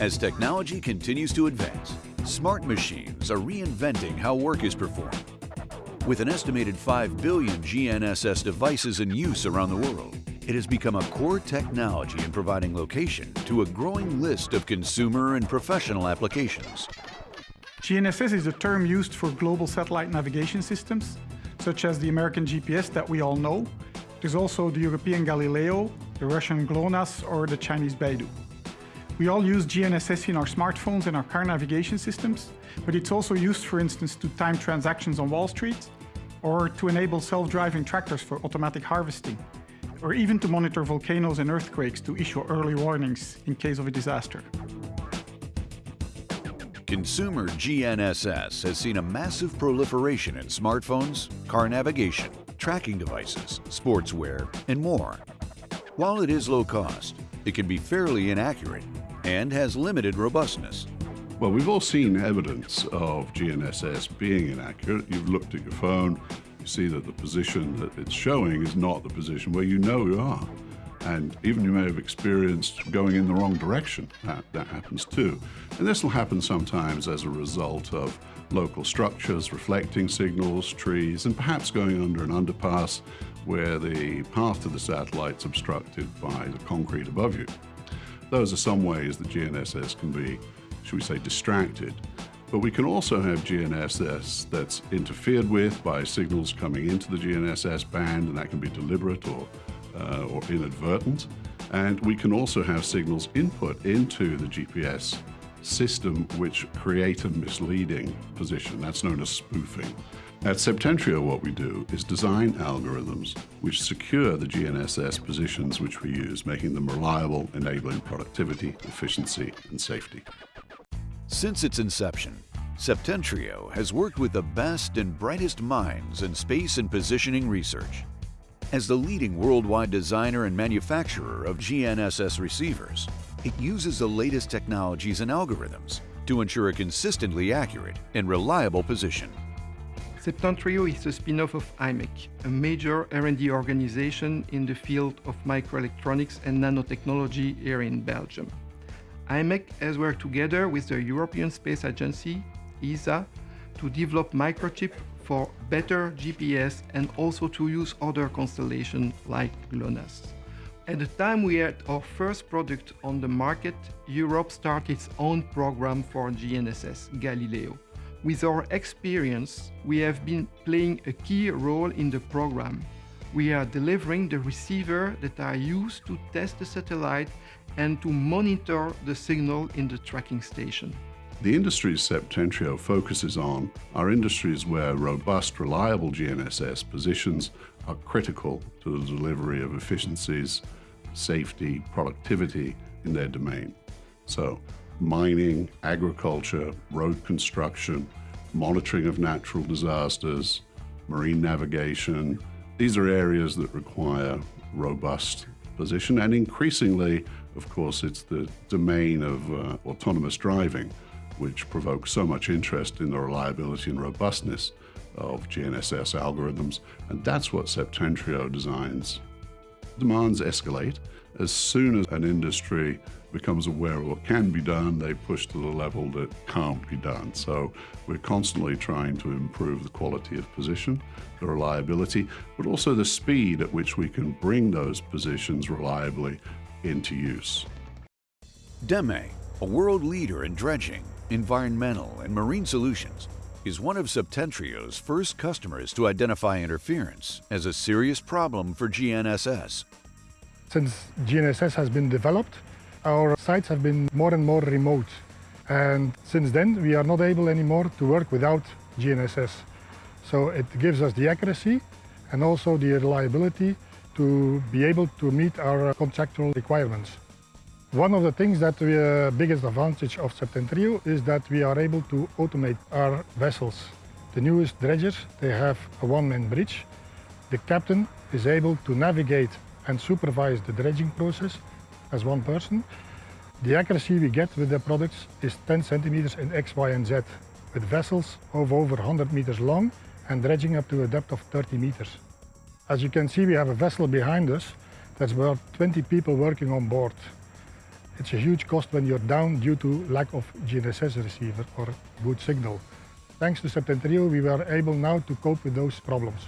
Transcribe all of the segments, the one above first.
As technology continues to advance, smart machines are reinventing how work is performed. With an estimated 5 billion GNSS devices in use around the world, it has become a core technology in providing location to a growing list of consumer and professional applications. GNSS is a term used for global satellite navigation systems, such as the American GPS that we all know. There's also the European Galileo, the Russian GLONASS, or the Chinese Beidou. We all use GNSS in our smartphones and our car navigation systems, but it's also used, for instance, to time transactions on Wall Street, or to enable self-driving tractors for automatic harvesting, or even to monitor volcanoes and earthquakes to issue early warnings in case of a disaster. Consumer GNSS has seen a massive proliferation in smartphones, car navigation, tracking devices, sportswear, and more. While it is low cost, it can be fairly inaccurate and has limited robustness. Well, we've all seen evidence of GNSS being inaccurate. You've looked at your phone, you see that the position that it's showing is not the position where you know you are. And even you may have experienced going in the wrong direction. That, that happens too. And this will happen sometimes as a result of local structures, reflecting signals, trees, and perhaps going under an underpass where the path to the satellite's obstructed by the concrete above you. Those are some ways that GNSS can be, should we say, distracted. But we can also have GNSS that's interfered with by signals coming into the GNSS band, and that can be deliberate or uh, or inadvertent. And we can also have signals input into the GPS system which create a misleading position. That's known as spoofing. At Septentrio, what we do is design algorithms which secure the GNSS positions which we use, making them reliable, enabling productivity, efficiency, and safety. Since its inception, Septentrio has worked with the best and brightest minds in space and positioning research. As the leading worldwide designer and manufacturer of GNSS receivers, it uses the latest technologies and algorithms to ensure a consistently accurate and reliable position. Septentrio is a spin-off of IMEC, a major R&D organization in the field of microelectronics and nanotechnology here in Belgium. IMEC has worked together with the European Space Agency, ESA, to develop microchip for better GPS and also to use other constellations like GLONASS. At the time we had our first product on the market, Europe started its own program for GNSS, Galileo. With our experience, we have been playing a key role in the program. We are delivering the receiver that are used to test the satellite and to monitor the signal in the tracking station. The industries Septentrio focuses on are industries where robust, reliable GNSS positions are critical to the delivery of efficiencies, safety, productivity in their domain. So mining, agriculture, road construction, monitoring of natural disasters, marine navigation, these are areas that require robust position and increasingly, of course, it's the domain of uh, autonomous driving which provokes so much interest in the reliability and robustness of GNSS algorithms, and that's what Septentrio designs. Demands escalate. As soon as an industry becomes aware of what can be done, they push to the level that can't be done. So we're constantly trying to improve the quality of position, the reliability, but also the speed at which we can bring those positions reliably into use. DEME, a world leader in dredging, Environmental and Marine Solutions is one of Septentrio's first customers to identify interference as a serious problem for GNSS. Since GNSS has been developed, our sites have been more and more remote. And since then, we are not able anymore to work without GNSS. So it gives us the accuracy and also the reliability to be able to meet our contractual requirements. One of the things that we uh, biggest advantage of Septentrio is that we are able to automate our vessels. The newest dredgers, they have a one-man bridge. The captain is able to navigate and supervise the dredging process as one person. The accuracy we get with the products is 10 centimeters in X, Y and Z, with vessels of over 100 meters long and dredging up to a depth of 30 meters. As you can see, we have a vessel behind us that's about 20 people working on board. it's a huge cost when you're down due to lack of GNSS receiver or good signal. Thanks to Septentrio, we were able now to cope with those problems.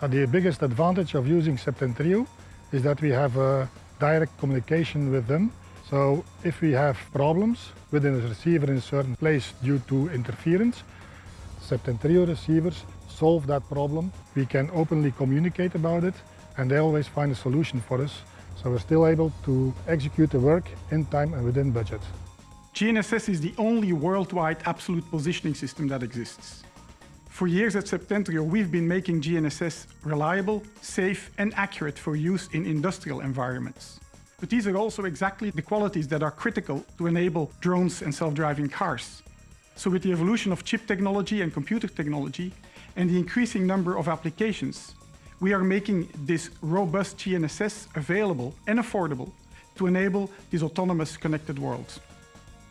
Uh, the biggest advantage of using Septentrio is that we have a direct communication with them. So if we have problems within a receiver in a certain place due to interference, Septentrio receivers solve that problem. We can openly communicate about it and they always find a solution for us. So we're still able to execute the work in time and within budget. GNSS is the only worldwide absolute positioning system that exists. For years at Septentrio, we've been making GNSS reliable, safe and accurate for use in industrial environments. But these are also exactly the qualities that are critical to enable drones and self-driving cars. So with the evolution of chip technology and computer technology and the increasing number of applications, we are making this robust GNSS available and affordable to enable these autonomous connected worlds.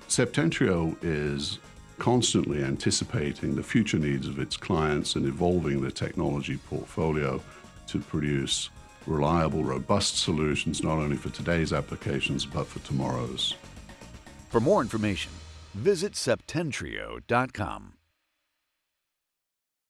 Septentrio is constantly anticipating the future needs of its clients and evolving the technology portfolio to produce reliable, robust solutions not only for today's applications but for tomorrow's. For more information, visit septentrio.com.